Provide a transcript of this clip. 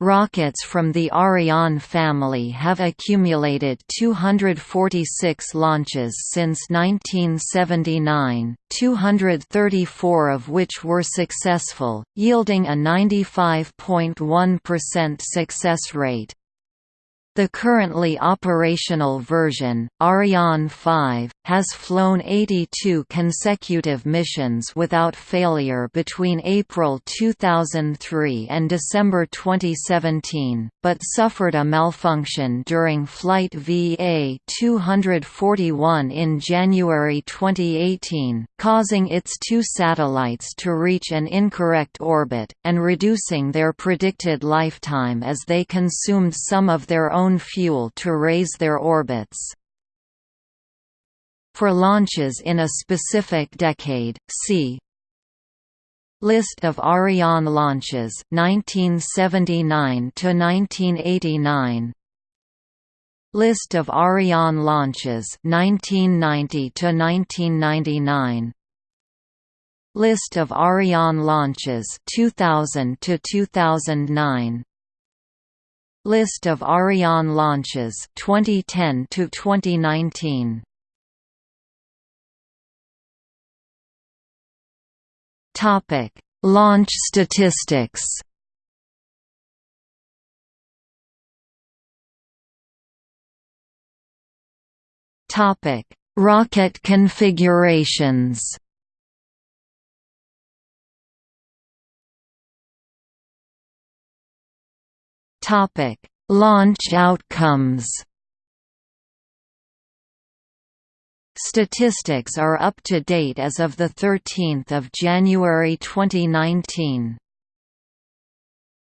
Rockets from the Ariane family have accumulated 246 launches since 1979, 234 of which were successful, yielding a 95.1% success rate. The currently operational version, Ariane 5, has flown 82 consecutive missions without failure between April 2003 and December 2017, but suffered a malfunction during flight VA-241 in January 2018, causing its two satellites to reach an incorrect orbit, and reducing their predicted lifetime as they consumed some of their own own fuel to raise their orbits. For launches in a specific decade, see List of Ariane launches 1979 to 1989 List of Ariane launches 1990 to 1999 List of Ariane launches 2000 to 2009 List of Ariane launches 2010 to 2019. Topic: Launch statistics. Topic: Rocket configurations. Topic: Launch outcomes. Statistics are up to date as of the 13th of January 2019.